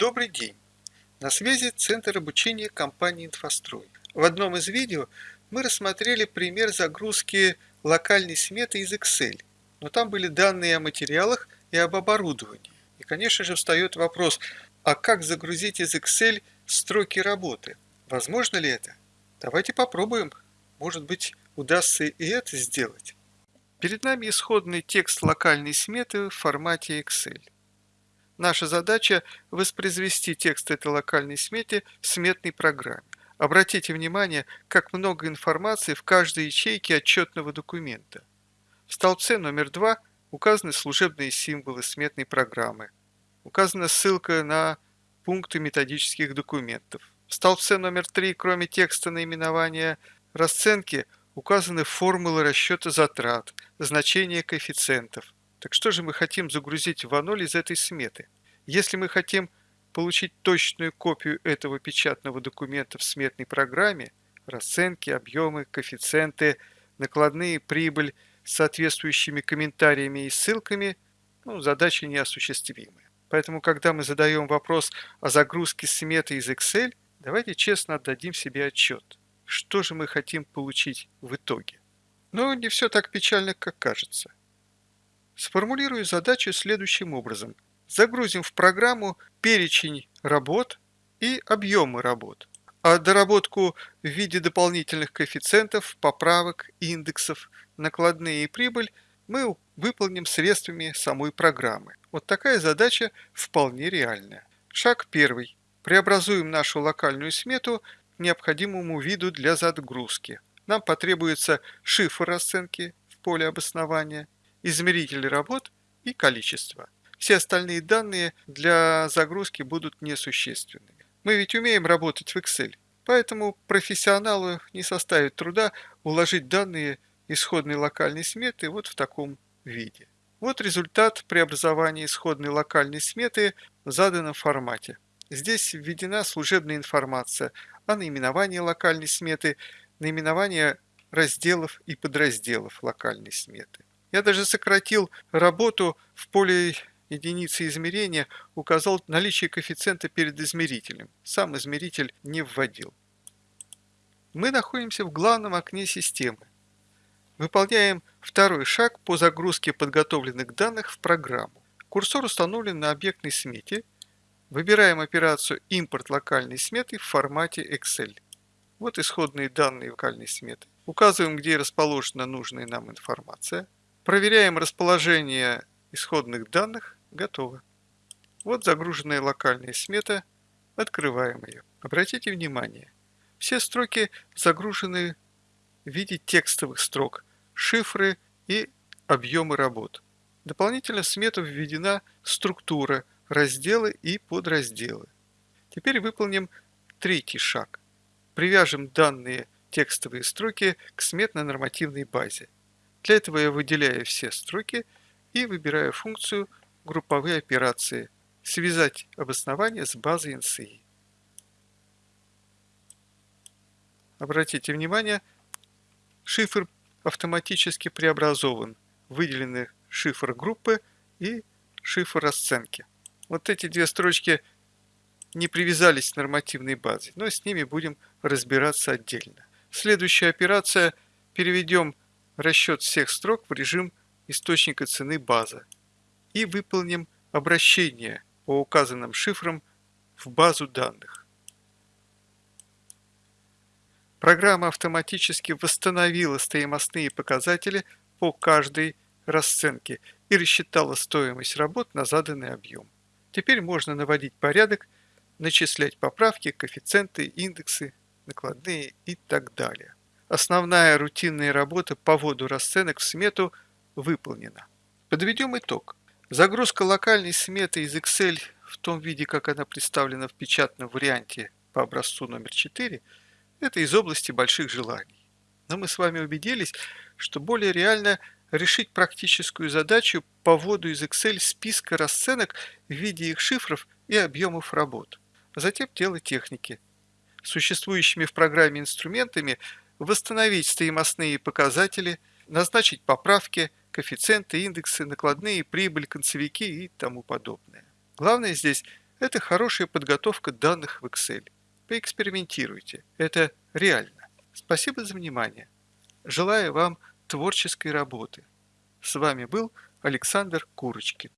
Добрый день! На связи Центр обучения компании «Инфострой». В одном из видео мы рассмотрели пример загрузки локальной сметы из Excel, но там были данные о материалах и об оборудовании. И, конечно же, встает вопрос, а как загрузить из Excel строки работы? Возможно ли это? Давайте попробуем. Может быть, удастся и это сделать. Перед нами исходный текст локальной сметы в формате Excel. Наша задача – воспроизвести текст этой локальной смете в сметной программе. Обратите внимание, как много информации в каждой ячейке отчетного документа. В столбце номер 2 указаны служебные символы сметной программы. Указана ссылка на пункты методических документов. В столбце номер 3, кроме текста наименования расценки, указаны формулы расчета затрат, значения коэффициентов. Так что же мы хотим загрузить в А0 из этой сметы? Если мы хотим получить точную копию этого печатного документа в сметной программе, расценки, объемы, коэффициенты, накладные, прибыль соответствующими комментариями и ссылками, ну, задача неосуществимая. Поэтому, когда мы задаем вопрос о загрузке сметы из Excel, давайте честно отдадим себе отчет, что же мы хотим получить в итоге. Но не все так печально, как кажется. Сформулирую задачу следующим образом. Загрузим в программу перечень работ и объемы работ, а доработку в виде дополнительных коэффициентов, поправок, индексов, накладные и прибыль мы выполним средствами самой программы. Вот такая задача вполне реальная. Шаг первый. Преобразуем нашу локальную смету к необходимому виду для загрузки – нам потребуется шифр расценки в поле обоснования, измеритель работ и количество. Все остальные данные для загрузки будут несущественными. Мы ведь умеем работать в Excel, поэтому профессионалу не составит труда уложить данные исходной локальной сметы вот в таком виде. Вот результат преобразования исходной локальной сметы в заданном формате. Здесь введена служебная информация о наименовании локальной сметы, наименования разделов и подразделов локальной сметы. Я даже сократил работу в поле единицы измерения, указал наличие коэффициента перед измерителем. Сам измеритель не вводил. Мы находимся в главном окне системы. Выполняем второй шаг по загрузке подготовленных данных в программу. Курсор установлен на объектной смете. Выбираем операцию «Импорт локальной сметы» в формате Excel. Вот исходные данные локальной сметы. Указываем, где расположена нужная нам информация. Проверяем расположение исходных данных. Готово. Вот загруженная локальная смета. Открываем ее. Обратите внимание, все строки загружены в виде текстовых строк, шифры и объемы работ. Дополнительно в смету введена структура, разделы и подразделы. Теперь выполним третий шаг привяжем данные текстовые строки к сметно-нормативной базе. Для этого я выделяю все строки и выбираю функцию «Групповые операции» «Связать обоснование с базой NCI». Обратите внимание, шифр автоматически преобразован. Выделены шифр группы и шифр расценки. Вот эти две строчки не привязались к нормативной базе, но с ними будем разбираться отдельно. Следующая операция – переведем расчет всех строк в режим источника цены база и выполним обращение по указанным шифрам в базу данных. Программа автоматически восстановила стоимостные показатели по каждой расценке и рассчитала стоимость работ на заданный объем. Теперь можно наводить порядок начислять поправки, коэффициенты, индексы, накладные и так далее. Основная рутинная работа по вводу расценок в смету выполнена. Подведем итог. Загрузка локальной сметы из Excel в том виде, как она представлена в печатном варианте по образцу номер 4, это из области больших желаний. Но мы с вами убедились, что более реально решить практическую задачу по вводу из Excel списка расценок в виде их шифров и объемов работ. Затем дело техники. Существующими в программе инструментами восстановить стоимостные показатели, назначить поправки, коэффициенты, индексы, накладные, прибыль, концевики и тому подобное. Главное здесь Это хорошая подготовка данных в Excel. Поэкспериментируйте. Это реально. Спасибо за внимание. Желаю вам творческой работы. С вами был Александр Курочкин.